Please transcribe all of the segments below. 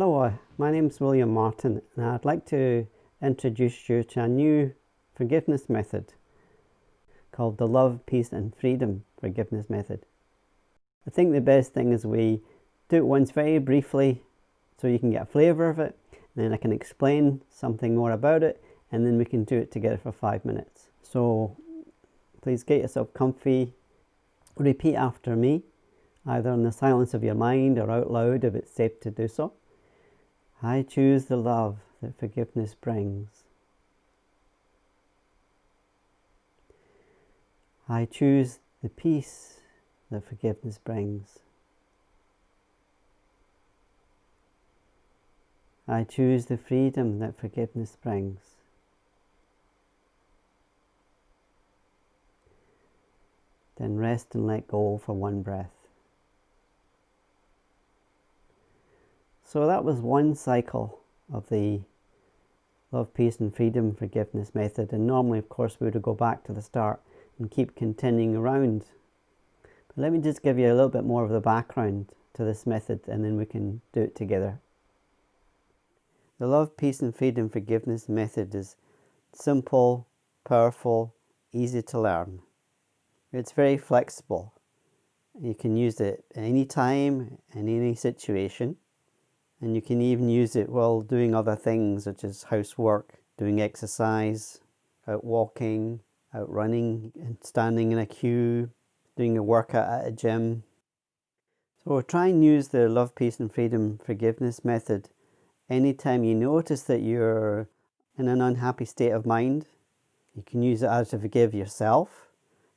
Hello, uh, my name is William Martin and I'd like to introduce you to a new forgiveness method called the Love, Peace and Freedom Forgiveness Method. I think the best thing is we do it once very briefly so you can get a flavour of it and then I can explain something more about it and then we can do it together for five minutes. So please get yourself comfy, repeat after me either in the silence of your mind or out loud if it's safe to do so. I choose the love that forgiveness brings. I choose the peace that forgiveness brings. I choose the freedom that forgiveness brings. Then rest and let go for one breath. So that was one cycle of the love, peace and freedom forgiveness method. And normally, of course, we would go back to the start and keep continuing around. But let me just give you a little bit more of the background to this method and then we can do it together. The love, peace and freedom forgiveness method is simple, powerful, easy to learn. It's very flexible. You can use it any time, in any situation and you can even use it while doing other things such as housework, doing exercise, out walking, out running and standing in a queue, doing a workout at a gym. So try and use the love, peace and freedom forgiveness method anytime you notice that you're in an unhappy state of mind. You can use it as to forgive yourself,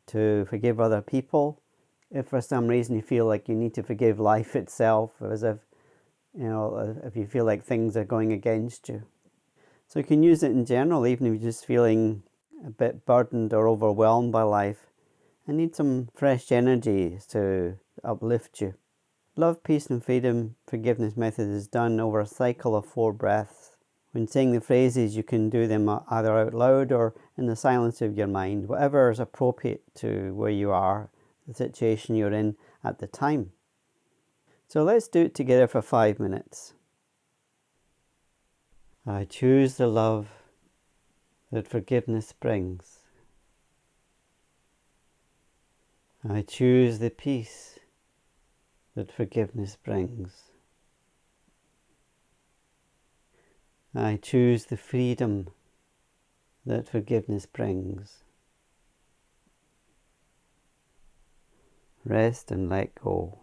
to forgive other people. If for some reason you feel like you need to forgive life itself, as if you know, uh, if you feel like things are going against you. So you can use it in general, even if you're just feeling a bit burdened or overwhelmed by life and need some fresh energy to uplift you. Love, peace and freedom forgiveness method is done over a cycle of four breaths. When saying the phrases, you can do them either out loud or in the silence of your mind, whatever is appropriate to where you are, the situation you're in at the time. So let's do it together for five minutes. I choose the love that forgiveness brings. I choose the peace that forgiveness brings. I choose the freedom that forgiveness brings. Rest and let go.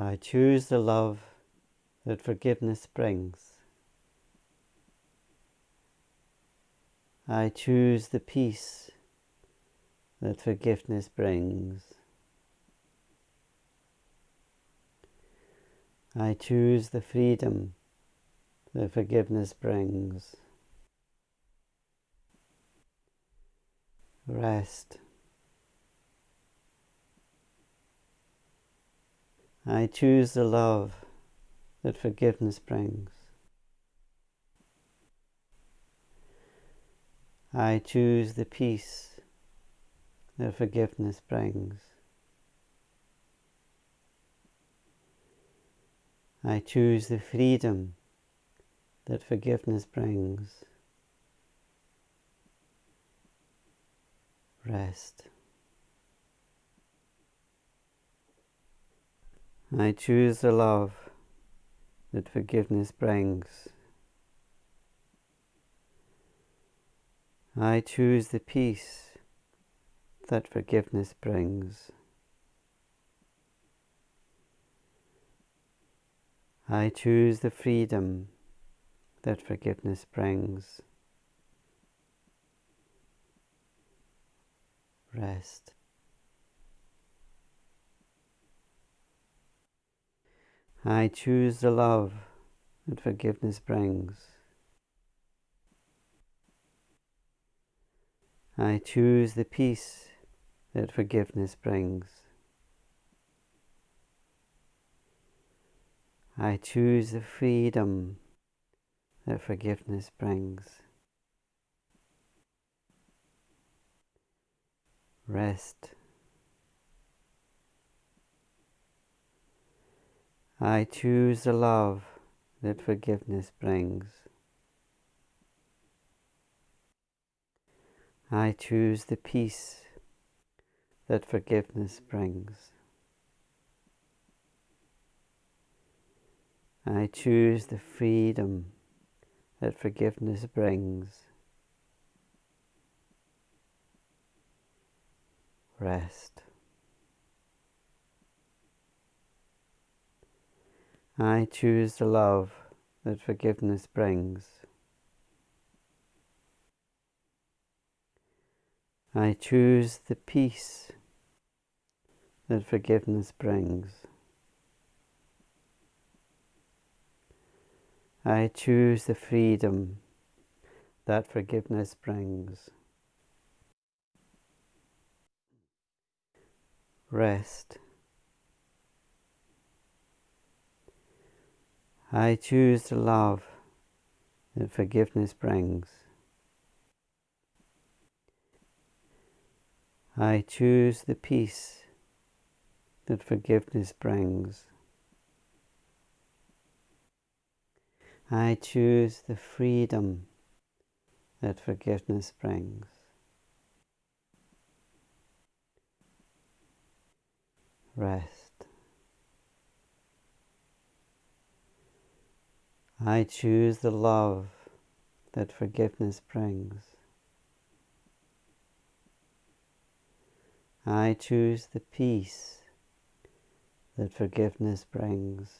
I choose the love that forgiveness brings. I choose the peace that forgiveness brings. I choose the freedom that forgiveness brings. Rest. I choose the love that forgiveness brings. I choose the peace that forgiveness brings. I choose the freedom that forgiveness brings. Rest. I choose the love that forgiveness brings. I choose the peace that forgiveness brings. I choose the freedom that forgiveness brings. Rest. I choose the love that forgiveness brings. I choose the peace that forgiveness brings. I choose the freedom that forgiveness brings. Rest. I choose the love that forgiveness brings. I choose the peace that forgiveness brings. I choose the freedom that forgiveness brings. Rest. I choose the love that forgiveness brings. I choose the peace that forgiveness brings. I choose the freedom that forgiveness brings. Rest. I choose the love that forgiveness brings. I choose the peace that forgiveness brings. I choose the freedom that forgiveness brings. Rest. I choose the love that forgiveness brings. I choose the peace that forgiveness brings.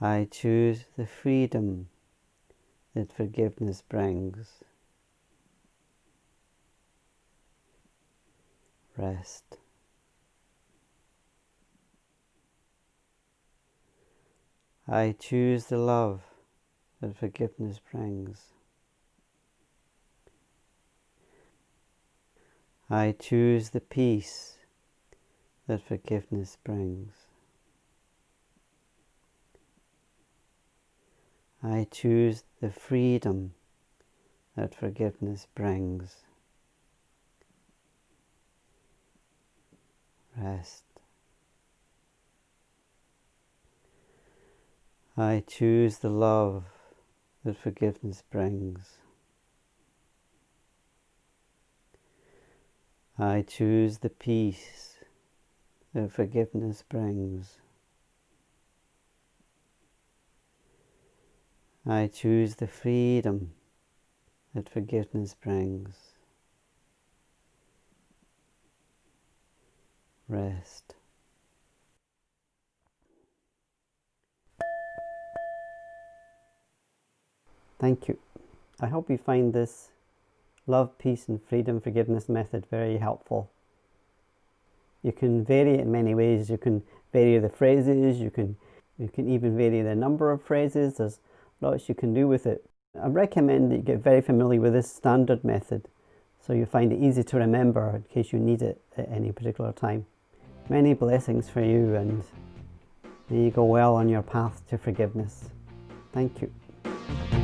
I choose the freedom that forgiveness brings. Rest. I choose the love that forgiveness brings. I choose the peace that forgiveness brings. I choose the freedom that forgiveness brings. Rest. I choose the love that forgiveness brings. I choose the peace that forgiveness brings. I choose the freedom that forgiveness brings. Rest. Thank you. I hope you find this love, peace and freedom forgiveness method very helpful. You can vary it in many ways. You can vary the phrases, you can, you can even vary the number of phrases. There's lots you can do with it. I recommend that you get very familiar with this standard method so you find it easy to remember in case you need it at any particular time. Many blessings for you and may you go well on your path to forgiveness. Thank you.